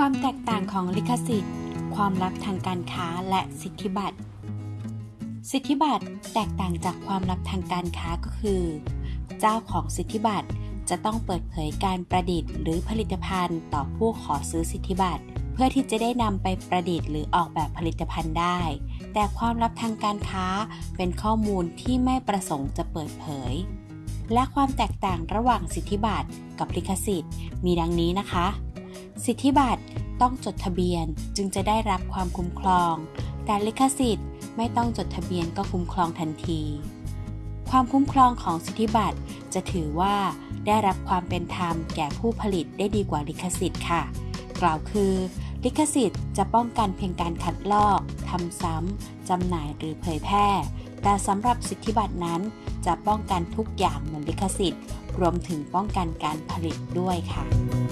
ความแตกต่างของลิขสิทธิ์ ความลับทางการค้าและสิทธิบัตร สิทธิบัตรแตกต่างจากความลับทางการค้าก็คือ เจ้าของสิทธิบัตรจะต้องเปิดเผยการประดิษฐ์ หรือผลิตภัณฑ์ต่อผู้ขอซื้อสิทธิบัตร เพื่อที่จะได้นำไปประดิษฐ์หรือออกแบบผลิตภัณฑ์ได้ แต่ความลับทางการค้าเป็นข้อมูลที่ไม่ประสงค์จะเปิดเผย และความแตกต่างระหว่างสิทธิบัตรกับลิขสิทธิ์ มีดังนี้นะคะ สิทธิบัตร ต้องจดทะเบียนจึงจะได้รับความคุ้มครอง แต่ลิขสิทธิ์ไม่ต้องจดทะเบียนก็คุ้มครองทันที ความคุ้มครองของสิทธิบัตรจะถือว่าได้รับความเป็นธรรมแก่ผู้ผลิตได้ดีกว่าลิขสิทธิ์ค่ะ กล่าวคือ ลิขสิทธิ์จะป้องกันเพียงการคัดลอกทำซ้ำจำหน่ายหรือเผยแพร่ แต่สำหรับสิทธิบัตรนั้น จะป้องกันทุกอย่างเหมือนลิขสิทธิ์ รวมถึงป้องกันการผลิตด้วยค่ะ